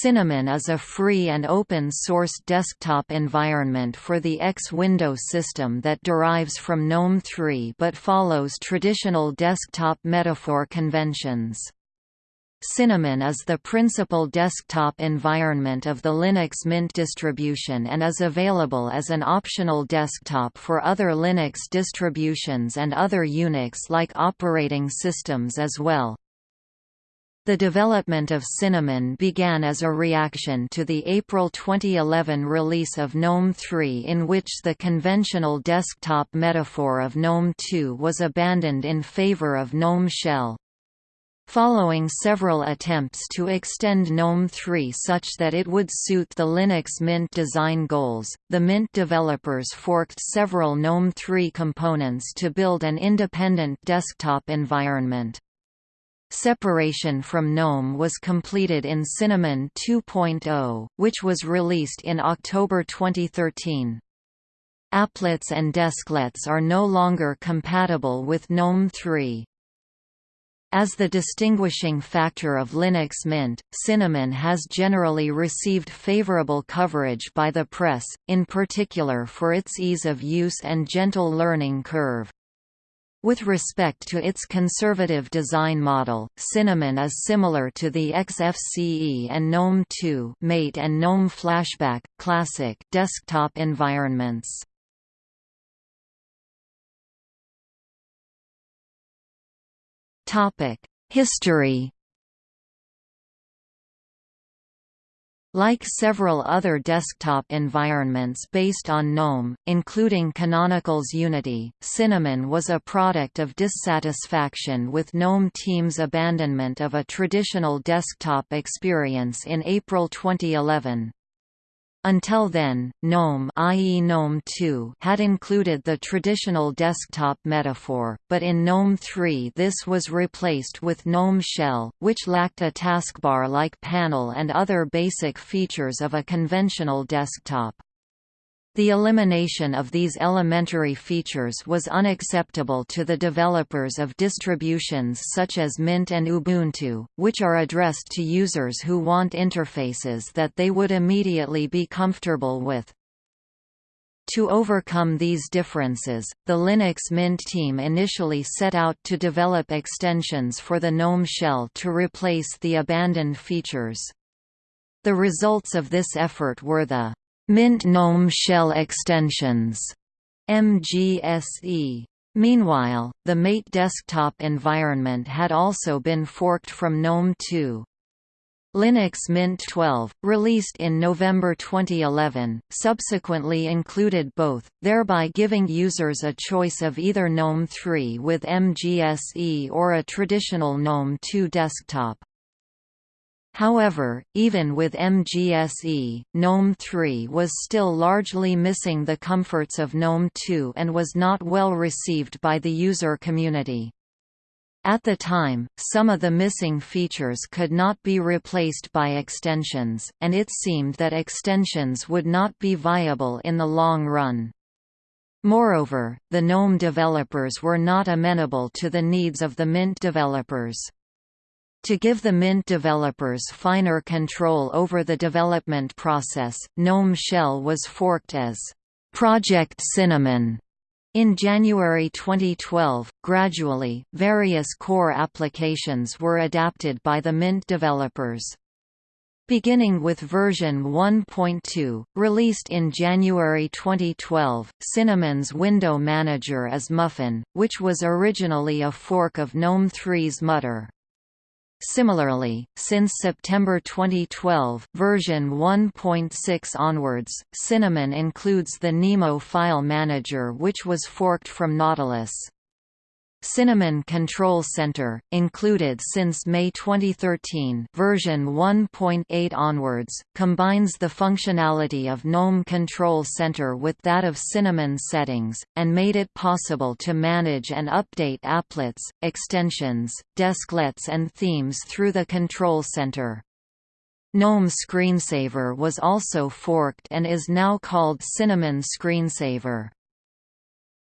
Cinnamon is a free and open-source desktop environment for the X window system that derives from GNOME 3 but follows traditional desktop metaphor conventions. Cinnamon is the principal desktop environment of the Linux Mint distribution and is available as an optional desktop for other Linux distributions and other Unix-like operating systems as well. The development of Cinnamon began as a reaction to the April 2011 release of GNOME 3 in which the conventional desktop metaphor of GNOME 2 was abandoned in favor of GNOME Shell. Following several attempts to extend GNOME 3 such that it would suit the Linux Mint design goals, the Mint developers forked several GNOME 3 components to build an independent desktop environment. Separation from GNOME was completed in Cinnamon 2.0, which was released in October 2013. Applets and desklets are no longer compatible with GNOME 3. As the distinguishing factor of Linux Mint, Cinnamon has generally received favorable coverage by the press, in particular for its ease of use and gentle learning curve. With respect to its conservative design model, Cinnamon is similar to the XFCE and GNOME 2 Mate and GNOME Flashback Classic desktop environments. Topic: History Like several other desktop environments based on GNOME, including Canonical's Unity, Cinnamon was a product of dissatisfaction with GNOME Team's abandonment of a traditional desktop experience in April 2011. Until then, GNOME, i.e. GNOME 2 had included the traditional desktop metaphor, but in GNOME 3 this was replaced with GNOME Shell, which lacked a taskbar-like panel and other basic features of a conventional desktop. The elimination of these elementary features was unacceptable to the developers of distributions such as Mint and Ubuntu, which are addressed to users who want interfaces that they would immediately be comfortable with. To overcome these differences, the Linux Mint team initially set out to develop extensions for the GNOME shell to replace the abandoned features. The results of this effort were the Mint GNOME Shell Extensions MGSE. Meanwhile, the Mate desktop environment had also been forked from GNOME 2. Linux Mint 12, released in November 2011, subsequently included both, thereby giving users a choice of either GNOME 3 with MGSE or a traditional GNOME 2 desktop. However, even with MGSE, GNOME 3 was still largely missing the comforts of GNOME 2 and was not well received by the user community. At the time, some of the missing features could not be replaced by extensions, and it seemed that extensions would not be viable in the long run. Moreover, the GNOME developers were not amenable to the needs of the Mint developers. To give the Mint developers finer control over the development process, GNOME Shell was forked as Project Cinnamon in January 2012, gradually, various core applications were adapted by the Mint developers. Beginning with version 1.2, released in January 2012, Cinnamon's window manager is Muffin, which was originally a fork of GNOME 3's Mutter. Similarly, since September 2012 version 1.6 onwards, Cinnamon includes the Nemo file manager which was forked from Nautilus. Cinnamon Control Center, included since May 2013 version 1.8 onwards, combines the functionality of GNOME Control Center with that of Cinnamon settings, and made it possible to manage and update applets, extensions, desklets and themes through the Control Center. GNOME Screensaver was also forked and is now called Cinnamon Screensaver.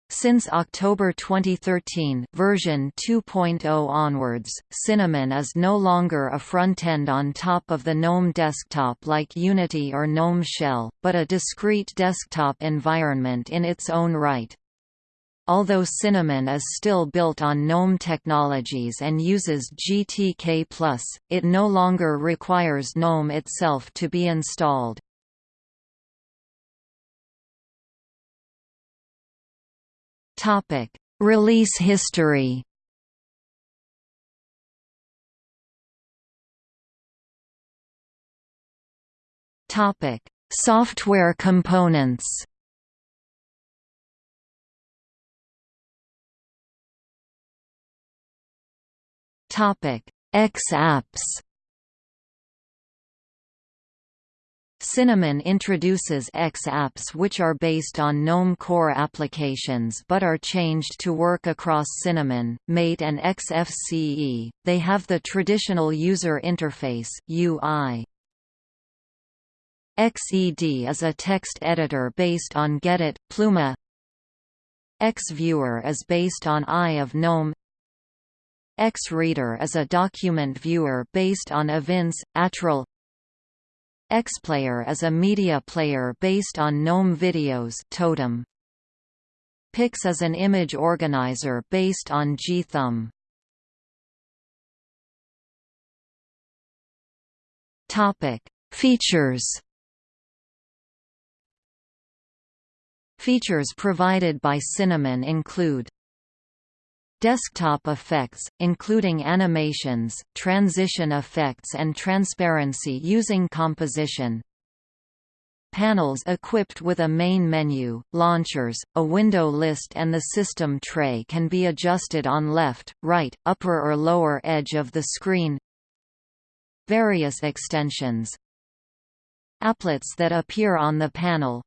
Since October 2013 version 2.0 onwards, Cinnamon is no longer a frontend on top of the GNOME desktop like Unity or GNOME Shell, but a discrete desktop environment in its own right. Although Cinnamon is still built on GNOME technologies and uses GTK+, it no longer requires GNOME itself to be installed. Topic: Release history. Topic: Software components. Topic: X apps. Cinnamon introduces X apps which are based on GNOME core applications but are changed to work across Cinnamon, Mate and XFCE. They have the traditional user interface UI. XED is a text editor based on Gedit, Pluma. XViewer is based on Eye of GNOME. XReader is a document viewer based on Evince, Atril. XPlayer is a media player based on GNOME Videos Totem. Pix is an image organizer based on gthumb. Topic: Features. Features provided by Cinnamon include Desktop effects, including animations, transition effects and transparency using composition. Panels equipped with a main menu, launchers, a window list and the system tray can be adjusted on left, right, upper or lower edge of the screen. Various extensions Applets that appear on the panel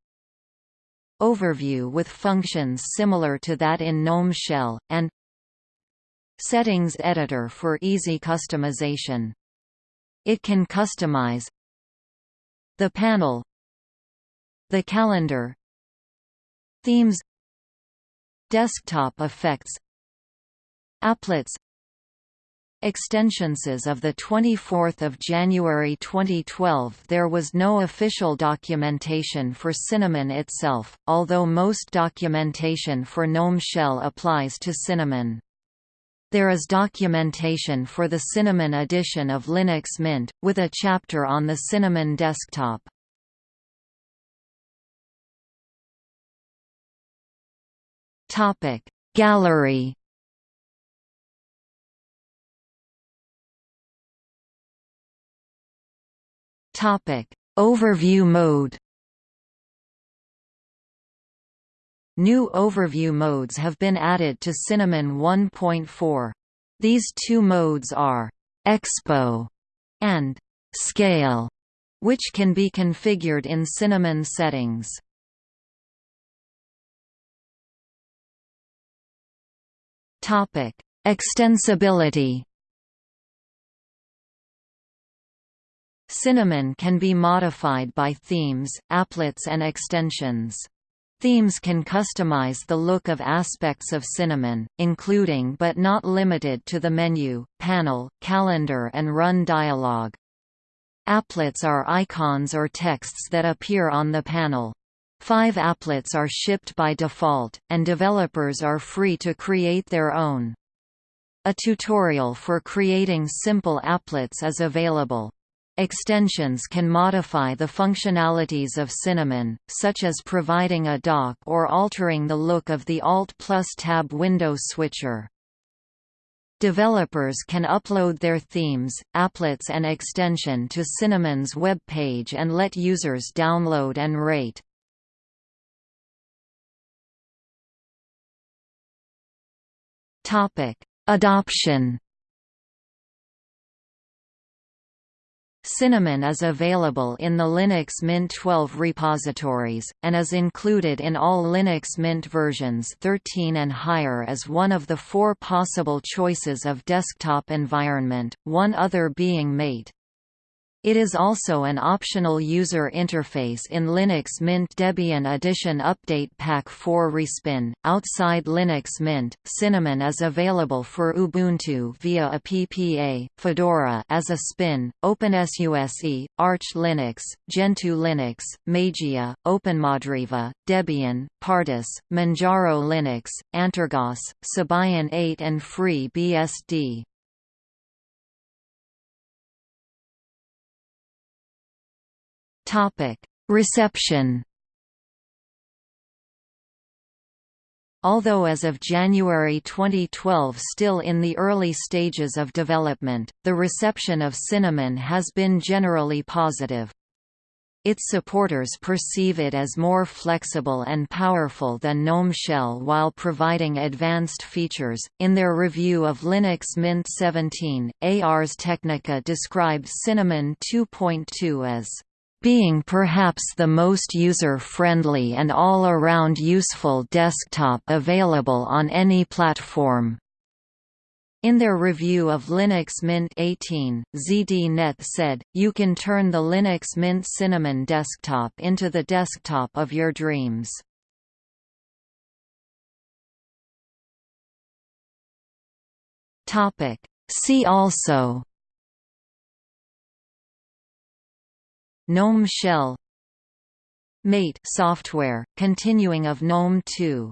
Overview with functions similar to that in GNOME Shell, and Settings editor for easy customization. It can customize the panel, the calendar, themes, desktop effects, applets, extensions as of 24 January 2012 there was no official documentation for Cinnamon itself, although most documentation for GNOME Shell applies to Cinnamon. There is documentation for the Cinnamon edition of Linux Mint, with a chapter on the Cinnamon desktop. Gallery Overview mode New overview modes have been added to Cinnamon 1.4. These two modes are Expo and Scale, which can be configured in Cinnamon settings. Topic: Extensibility. Cinnamon can be modified by themes, applets and extensions. Themes can customize the look of aspects of Cinnamon, including but not limited to the menu, panel, calendar and run dialog. Applets are icons or texts that appear on the panel. Five applets are shipped by default, and developers are free to create their own. A tutorial for creating simple applets is available. Extensions can modify the functionalities of Cinnamon, such as providing a dock or altering the look of the Alt plus Tab window switcher. Developers can upload their themes, applets and extension to Cinnamon's web page and let users download and rate. Adoption Cinnamon is available in the Linux Mint 12 repositories, and is included in all Linux Mint versions 13 and higher as one of the four possible choices of desktop environment, one other being Mate. It is also an optional user interface in Linux Mint Debian Edition Update Pack 4 Respin. Outside Linux Mint, Cinnamon is available for Ubuntu via a PPA, Fedora as a spin, OpenSUSE, Arch Linux, Gentoo Linux, Mageia, OpenMandriva, Debian, Pardus, Manjaro Linux, Antergos, Sabayon 8 and FreeBSD. Reception. Although as of January 2012 still in the early stages of development, the reception of Cinnamon has been generally positive. Its supporters perceive it as more flexible and powerful than GNOME Shell while providing advanced features. In their review of Linux Mint 17, Ars Technica described Cinnamon 2.2 as being perhaps the most user-friendly and all-around useful desktop available on any platform. In their review of Linux Mint 18, ZDNet said, you can turn the Linux Mint Cinnamon desktop into the desktop of your dreams. See also GNOME Shell Mate software, continuing of GNOME 2